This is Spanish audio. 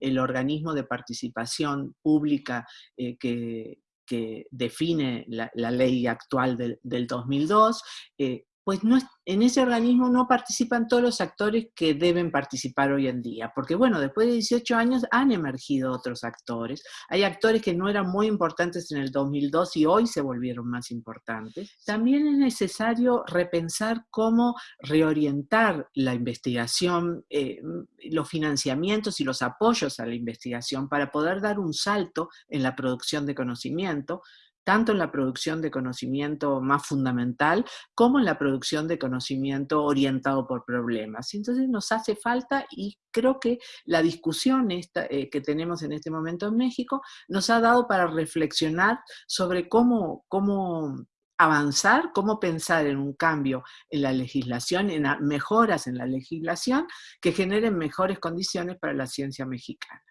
el organismo de participación pública eh, que, define la, ley actual del, del 2002, pues no, en ese organismo no participan todos los actores que deben participar hoy en día, porque bueno, después de 18 años han emergido otros actores, hay actores que no eran muy importantes en el 2002 y hoy se volvieron más importantes. También es necesario repensar cómo reorientar la investigación, eh, los financiamientos y los apoyos a la investigación para poder dar un salto en la producción de conocimiento, tanto en la producción de conocimiento más fundamental como en la producción de conocimiento orientado por problemas. Entonces nos hace falta y creo que la discusión eh, que tenemos en este momento en México nos ha dado para reflexionar sobre cómo, cómo avanzar, cómo pensar en un cambio en la legislación, en mejoras en la legislación que generen mejores condiciones para la ciencia mexicana.